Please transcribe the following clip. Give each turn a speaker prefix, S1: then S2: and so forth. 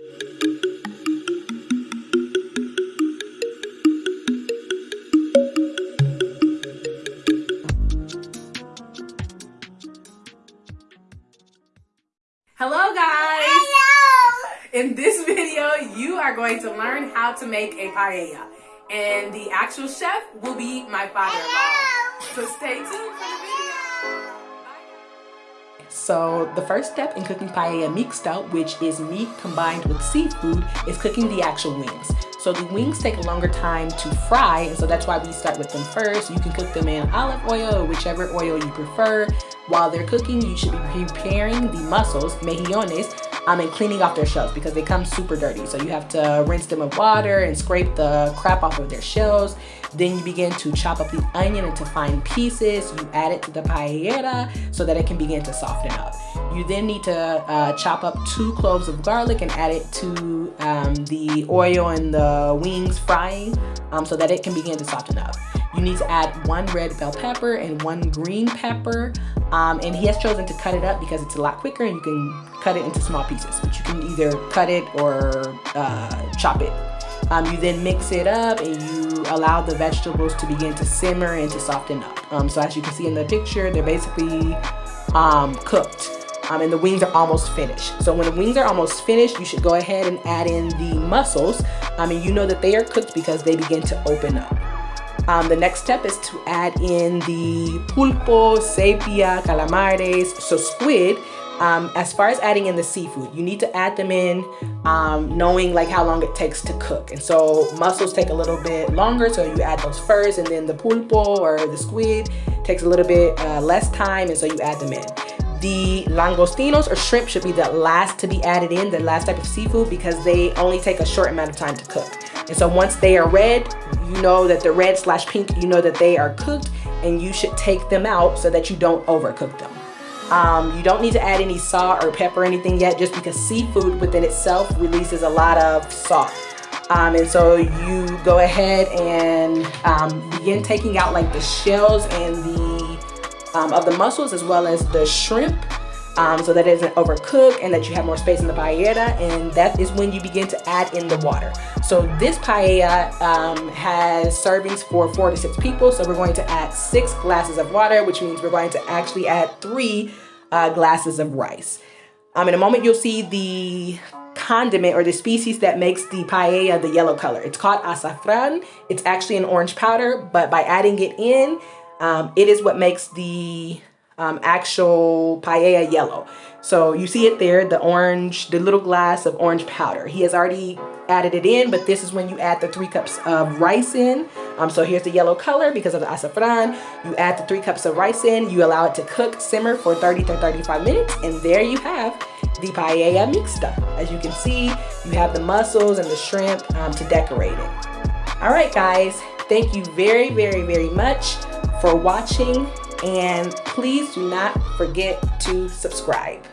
S1: Hello guys! Hello! In this video, you are going to learn how to make a paella. And the actual chef will be my father-in-law. So stay tuned for the video.
S2: So the first step in cooking paella mixta, which is meat combined with seafood, is cooking the actual wings. So the wings take a longer time to fry, and so that's why we start with them first. You can cook them in olive oil or whichever oil you prefer. While they're cooking, you should be preparing the mussels, mejillones, um, and cleaning off their shells because they come super dirty. So you have to rinse them with water and scrape the crap off of their shells. Then you begin to chop up the onion into fine pieces. You add it to the paella so that it can begin to soften up. You then need to uh, chop up two cloves of garlic and add it to um, the oil and the wings frying um, so that it can begin to soften up. You need to add one red bell pepper and one green pepper. Um, and he has chosen to cut it up because it's a lot quicker and you can cut it into small pieces. But you can either cut it or uh, chop it. Um, you then mix it up and you allow the vegetables to begin to simmer and to soften up. Um, so as you can see in the picture, they're basically um, cooked. Um, and the wings are almost finished. So when the wings are almost finished, you should go ahead and add in the mussels. I mean, you know that they are cooked because they begin to open up. Um, the next step is to add in the pulpo, sepia, calamares, so squid. Um, as far as adding in the seafood, you need to add them in um, knowing like how long it takes to cook. And so mussels take a little bit longer, so you add those first, and then the pulpo or the squid takes a little bit uh, less time, and so you add them in. The langostinos or shrimp should be the last to be added in, the last type of seafood, because they only take a short amount of time to cook. And so once they are red, you know that the red slash pink, you know that they are cooked and you should take them out so that you don't overcook them. Um, you don't need to add any salt or pepper or anything yet just because seafood within itself releases a lot of salt. Um, and so you go ahead and um, begin taking out like the shells and the um, of the mussels as well as the shrimp um, so that it doesn't overcook and that you have more space in the paella and that is when you begin to add in the water. So this paella um, has servings for four to six people so we're going to add six glasses of water which means we're going to actually add three uh, glasses of rice. Um, in a moment you'll see the condiment or the species that makes the paella the yellow color. It's called azafran. It's actually an orange powder but by adding it in um, it is what makes the um, actual paella yellow. So you see it there, the orange, the little glass of orange powder. He has already added it in, but this is when you add the three cups of rice in. Um, so here's the yellow color because of the azafran. You add the three cups of rice in, you allow it to cook, simmer for 30 to 35 minutes, and there you have the paella mixta. As you can see, you have the mussels and the shrimp um, to decorate it. All right, guys, thank you very, very, very much for watching and please do not forget to subscribe.